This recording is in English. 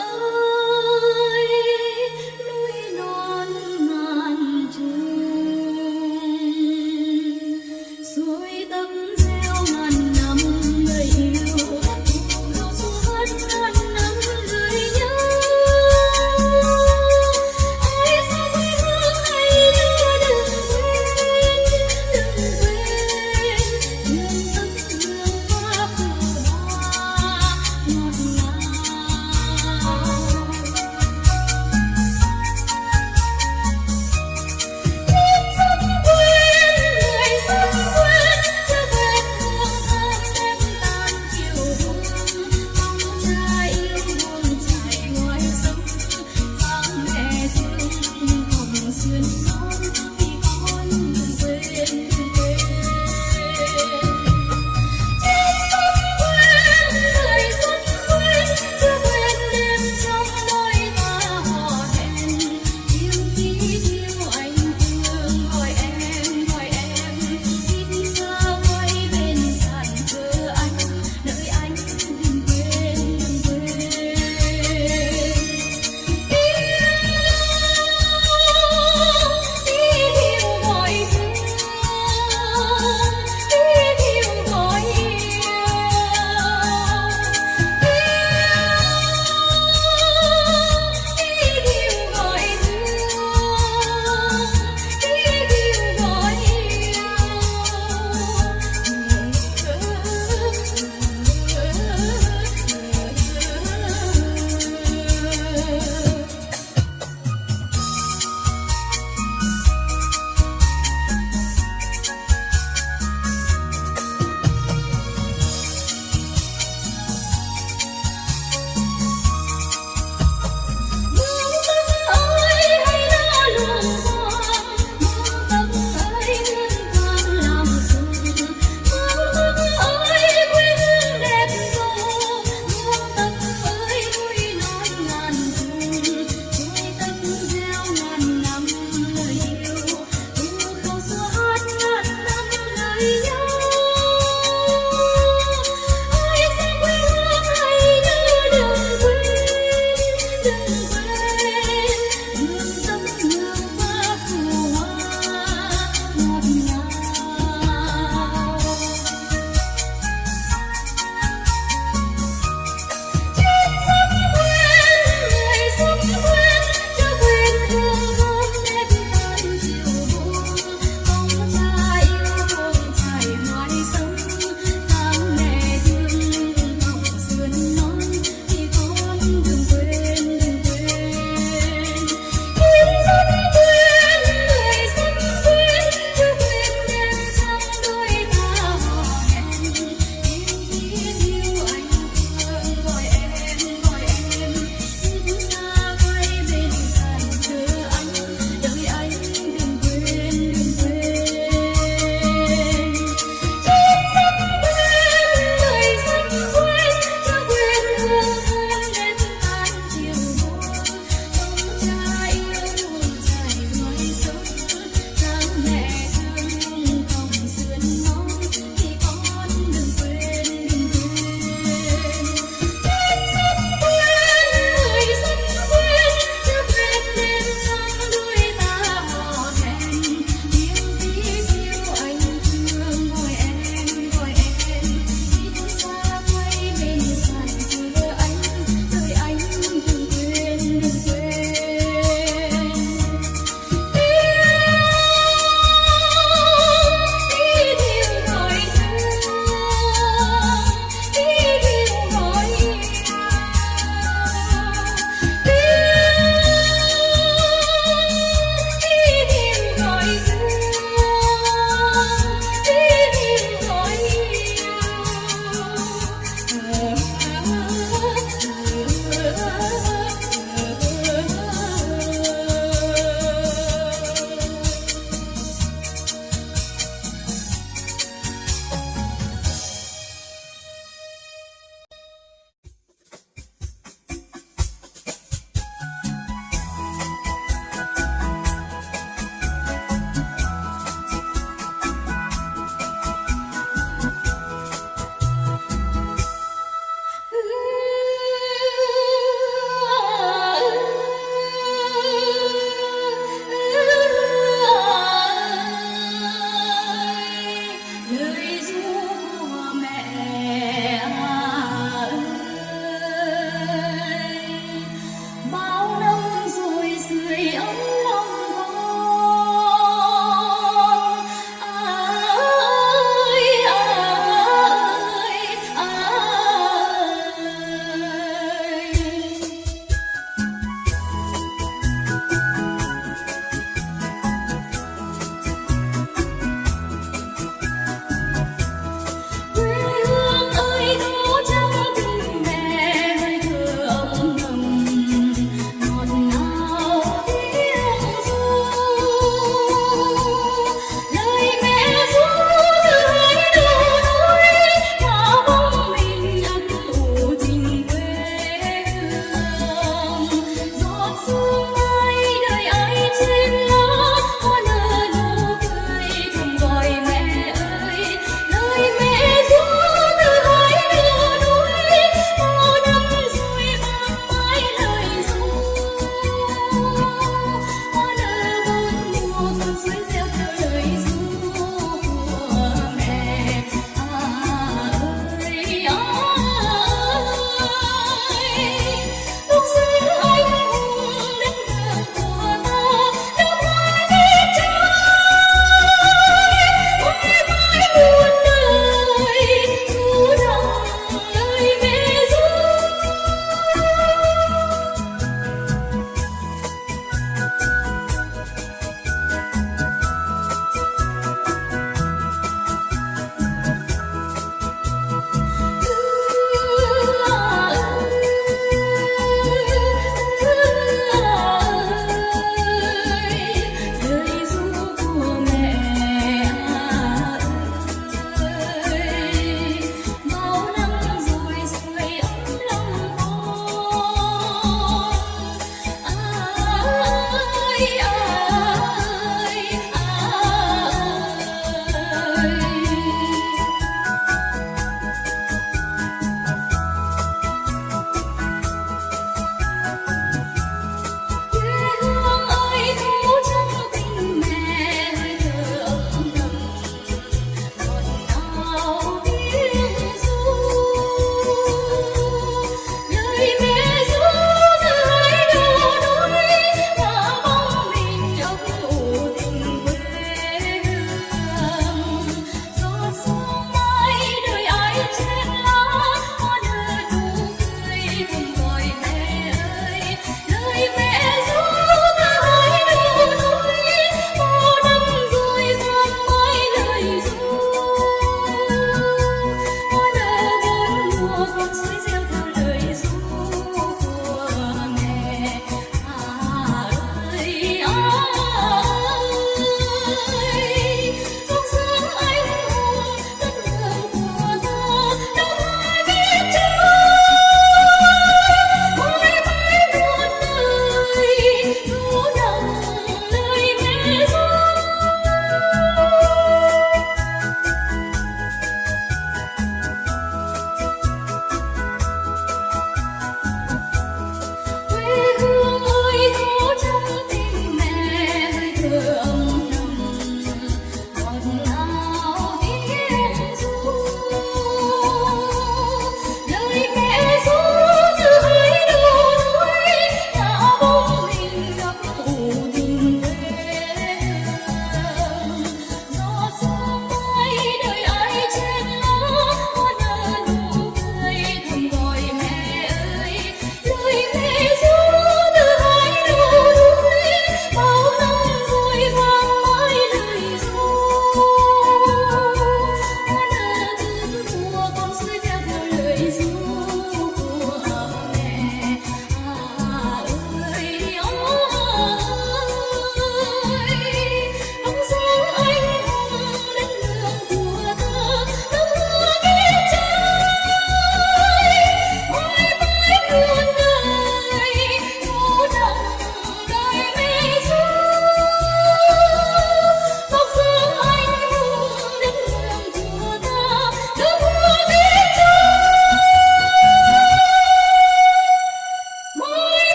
Oh.